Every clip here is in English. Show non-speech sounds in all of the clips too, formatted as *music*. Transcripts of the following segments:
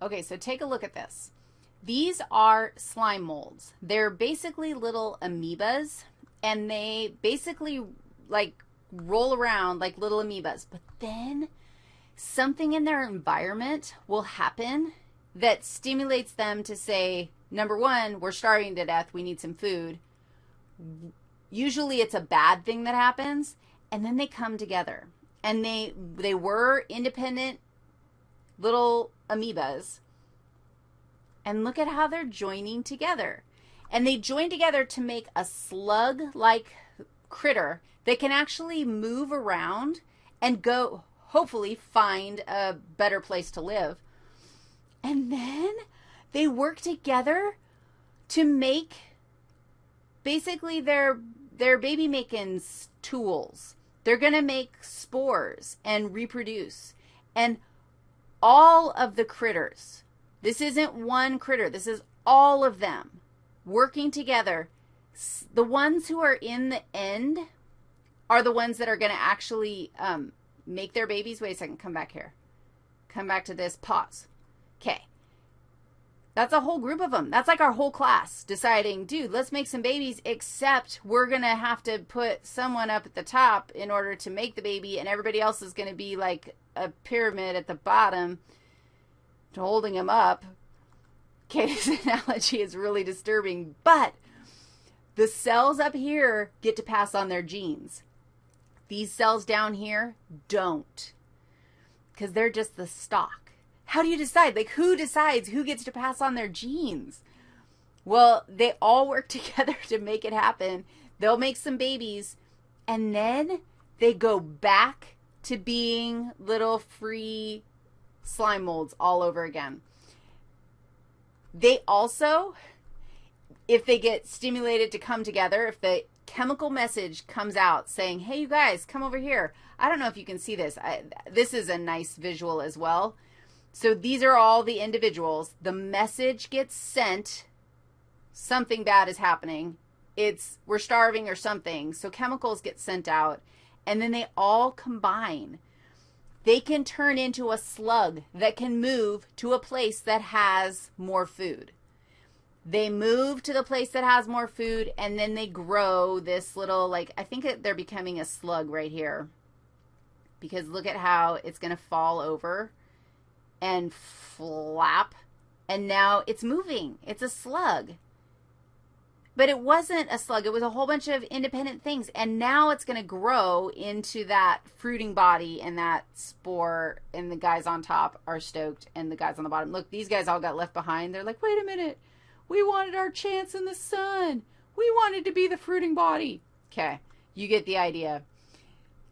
Okay, so take a look at this. These are slime molds. They're basically little amoebas, and they basically like roll around like little amoebas. But then something in their environment will happen that stimulates them to say, number one, we're starving to death, we need some food. Usually it's a bad thing that happens, and then they come together. And they they were independent little amoebas. And look at how they're joining together. And they join together to make a slug-like critter that can actually move around and go, hopefully, find a better place to live. And then they work together to make basically their their baby making tools. They're going to make spores and reproduce. And all of the critters, this isn't one critter, this is all of them working together. The ones who are in the end are the ones that are going to actually um, make their babies. Wait a second, come back here. Come back to this, pause. Okay. That's a whole group of them. That's like our whole class deciding, dude, let's make some babies, except we're going to have to put someone up at the top in order to make the baby, and everybody else is going to be like a pyramid at the bottom holding him up. *laughs* Okay, this analogy is really disturbing, but the cells up here get to pass on their genes. These cells down here don't because they're just the stock. How do you decide? Like, who decides who gets to pass on their genes? Well, they all *laughs* work together to make it happen. They'll make some babies, and then they go back to being little free slime molds all over again. They also, if they get stimulated to come together, if the chemical message comes out saying, hey, you guys, come over here. I don't know if you can see this. I, this is a nice visual as well. So these are all the individuals. The message gets sent. Something bad is happening. It's we're starving or something. So chemicals get sent out, and then they all combine. They can turn into a slug that can move to a place that has more food. They move to the place that has more food, and then they grow this little, like, I think they're becoming a slug right here. Because look at how it's going to fall over and flap, and now it's moving. It's a slug. But it wasn't a slug. It was a whole bunch of independent things, and now it's going to grow into that fruiting body and that spore, and the guys on top are stoked, and the guys on the bottom. Look, these guys all got left behind. They're like, wait a minute. We wanted our chance in the sun. We wanted to be the fruiting body. Okay, you get the idea.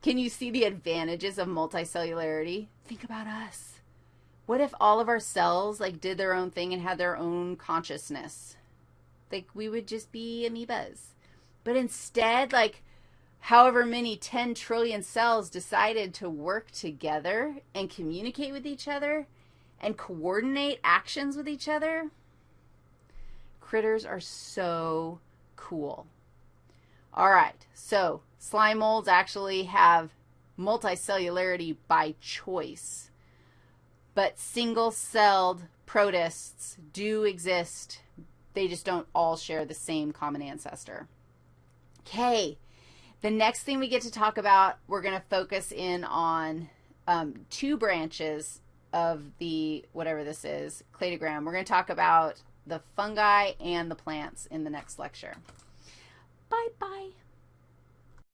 Can you see the advantages of multicellularity? Think about us what if all of our cells like did their own thing and had their own consciousness? Like we would just be amoebas. But instead, like however many 10 trillion cells decided to work together and communicate with each other and coordinate actions with each other. Critters are so cool. All right, so slime molds actually have multicellularity by choice but single-celled protists do exist. They just don't all share the same common ancestor. Okay, the next thing we get to talk about, we're going to focus in on um, two branches of the, whatever this is, cladogram. We're going to talk about the fungi and the plants in the next lecture. Bye-bye.